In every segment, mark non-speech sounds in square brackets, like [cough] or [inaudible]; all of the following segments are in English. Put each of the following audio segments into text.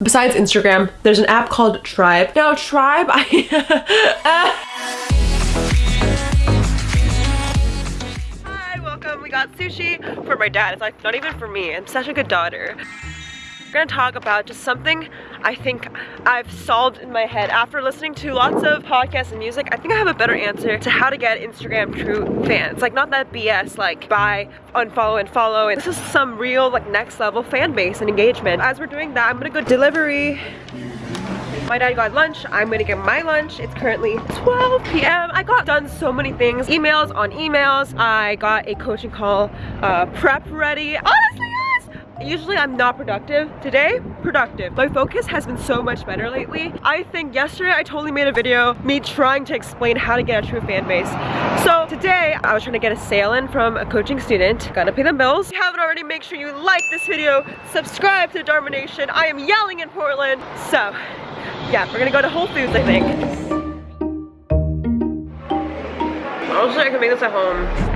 Besides Instagram, there's an app called Tribe. Now Tribe, I... Hi, welcome. We got sushi for my dad. It's like not even for me. I'm such a good daughter. We're gonna talk about just something I think I've solved in my head. After listening to lots of podcasts and music, I think I have a better answer to how to get Instagram true fans. Like not that BS like buy, unfollow, and follow. And this is some real like next level fan base and engagement. As we're doing that, I'm gonna go delivery my dad got lunch. I'm gonna get my lunch. It's currently 12 p.m. I got done so many things. Emails on emails. I got a coaching call uh, prep ready. Honestly, Usually I'm not productive. Today, productive. My focus has been so much better lately. I think yesterday I totally made a video me trying to explain how to get a true fan base. So today I was trying to get a sale in from a coaching student. Gotta pay the bills. If you haven't already, make sure you like this video, subscribe to Dharma Nation. I am yelling in Portland. So yeah, we're gonna go to Whole Foods I think. Honestly, I can make this at home.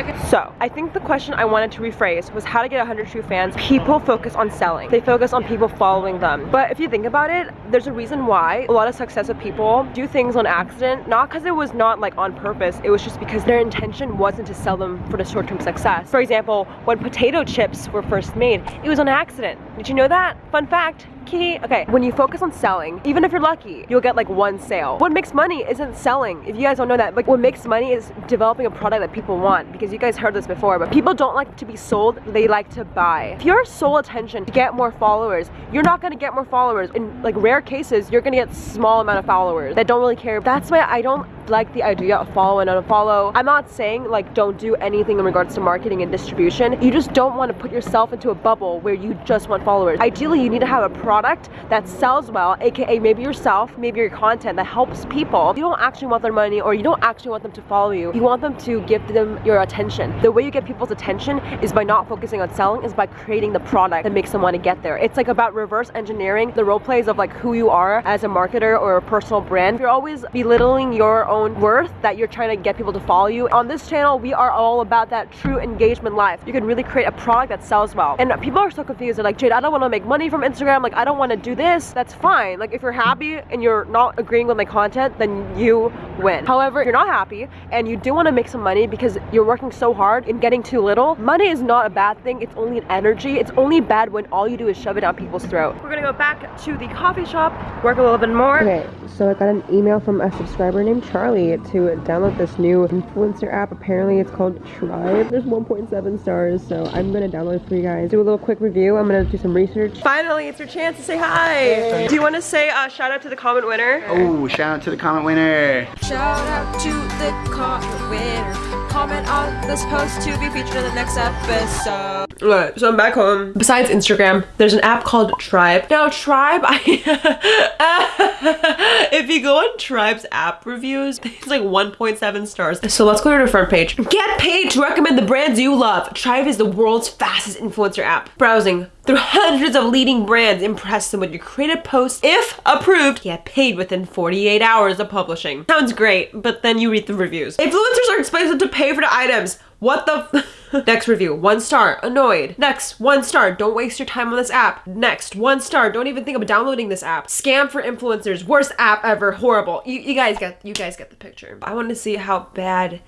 Okay. So, I think the question I wanted to rephrase was how to get 100 true fans. People focus on selling. They focus on people following them. But if you think about it, there's a reason why a lot of successful people do things on accident, not because it was not like on purpose, it was just because their intention wasn't to sell them for the short-term success. For example, when potato chips were first made, it was on accident. Did you know that? Fun fact, Okay, when you focus on selling, even if you're lucky, you'll get like one sale. What makes money isn't selling. If you guys don't know that, like what makes money is developing a product that people want because you guys heard this before, but people don't like to be sold, they like to buy. If your sole attention to get more followers, you're not gonna get more followers. In like rare cases, you're gonna get small amount of followers that don't really care. That's why I don't like the idea of follow and unfollow. I'm not saying like don't do anything in regards to marketing and distribution. You just don't want to put yourself into a bubble where you just want followers. Ideally, you need to have a product that sells well, aka maybe yourself, maybe your content that helps people. You don't actually want their money or you don't actually want them to follow you. You want them to give them your attention. The way you get people's attention is by not focusing on selling, is by creating the product that makes them want to get there. It's like about reverse engineering the role plays of like who you are as a marketer or a personal brand. You're always belittling your own own worth that you're trying to get people to follow you. On this channel, we are all about that true engagement life. You can really create a product that sells well. And people are so confused. They're like, Jade, I don't want to make money from Instagram. Like, I don't want to do this. That's fine. Like, if you're happy and you're not agreeing with my content, then you win. However, if you're not happy and you do want to make some money because you're working so hard and getting too little, money is not a bad thing. It's only an energy. It's only bad when all you do is shove it down people's throat. We're gonna go back to the coffee shop, work a little bit more. Okay, so I got an email from a subscriber named Charlie Charlie to download this new influencer app. Apparently it's called Tribe. There's 1.7 stars, so I'm gonna download it for you guys. Do a little quick review. I'm gonna do some research. Finally, it's your chance to say hi. Do you want to say uh, shout out to the comment winner? Oh, shout out to the comment winner. Shout out to the comment winner comment on this post to be featured in the next episode. Alright, so I'm back home. Besides Instagram, there's an app called Tribe. Now, Tribe, I [laughs] [laughs] if you go on Tribe's app reviews, [laughs] it's like 1.7 stars. So let's go to the front page. Get paid to recommend the brands you love. Tribe is the world's fastest influencer app. Browsing through hundreds of leading brands, impress them with your creative posts. If approved, get paid within 48 hours of publishing. Sounds great, but then you read the reviews. Influencers are expensive to pay for the items. What the [laughs] [laughs] Next review, one star, annoyed. Next, one star, don't waste your time on this app. Next, one star, don't even think about downloading this app. Scam for influencers, worst app ever, horrible. You, you guys get, you guys get the picture. I want to see how bad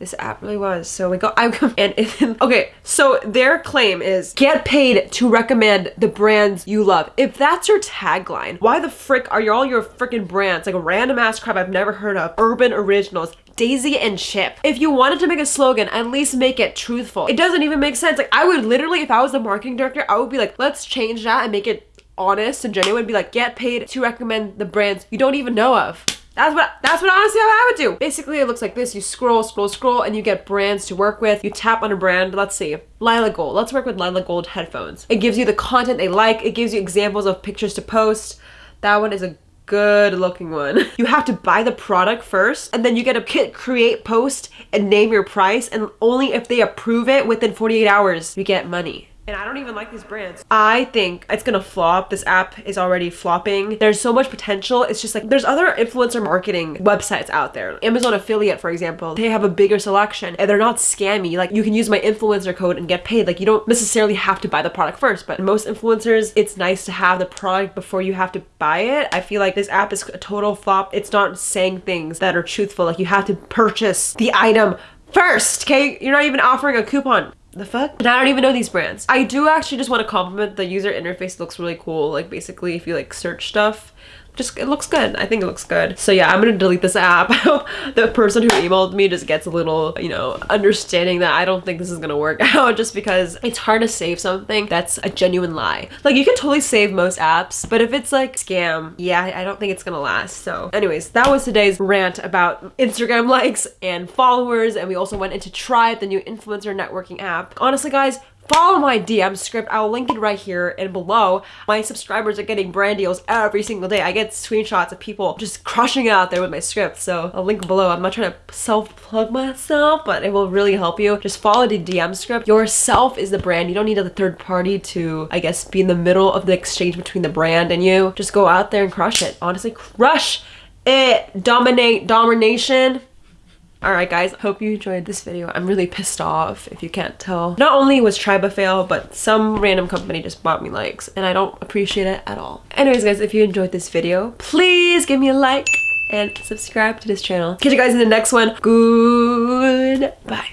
this app really was. So we go, I [laughs] and it, okay, so their claim is get paid to recommend the brands you love. If that's your tagline, why the frick are you all your freaking brands like a random ass crap I've never heard of? Urban Originals, Daisy and Chip. If you wanted to make a slogan, at least make it truthful. It doesn't even make sense. Like I would literally, if I was the marketing director, I would be like, let's change that and make it honest and genuine. Be like, get paid to recommend the brands you don't even know of. That's what that's what honestly I would do. Basically, it looks like this. You scroll, scroll, scroll, and you get brands to work with. You tap on a brand. Let's see. Lila Gold. Let's work with Lila Gold headphones. It gives you the content they like. It gives you examples of pictures to post. That one is a good looking one. [laughs] You have to buy the product first and then you get a kit create post and name your price and only if they approve it within 48 hours you get money. And I don't even like these brands. I think it's gonna flop. This app is already flopping. There's so much potential. It's just like there's other influencer marketing websites out there. Amazon affiliate, for example, they have a bigger selection and they're not scammy. Like you can use my influencer code and get paid. Like you don't necessarily have to buy the product first, but most influencers, it's nice to have the product before you have to buy it. I feel like this app is a total flop. It's not saying things that are truthful. Like you have to purchase the item first, okay? You're not even offering a coupon the fuck? And I don't even know these brands. I do actually just want to compliment the user interface looks really cool. Like basically if you like search stuff, just it looks good. I think it looks good. So yeah, I'm gonna delete this app. I [laughs] hope the person who emailed me just gets a little, you know, understanding that I don't think this is gonna work [laughs] out just because it's hard to save something that's a genuine lie. Like you can totally save most apps, but if it's like scam, yeah, I don't think it's gonna last. So anyways, that was today's rant about Instagram [laughs] likes and followers. And we also went into Tribe, the new influencer networking app. Honestly guys, follow my DM script. I'll link it right here and below. My subscribers are getting brand deals every single day. I get screenshots of people just crushing it out there with my script. So I'll link below. I'm not trying to self-plug myself, but it will really help you. Just follow the DM script. Yourself is the brand. You don't need a third party to, I guess, be in the middle of the exchange between the brand and you. Just go out there and crush it. Honestly, crush it. Dominate, domination. Alright guys, hope you enjoyed this video. I'm really pissed off if you can't tell. Not only was Tribe a fail, but some random company just bought me likes and I don't appreciate it at all. Anyways guys, if you enjoyed this video, please give me a like and subscribe to this channel. Catch you guys in the next one. Goodbye.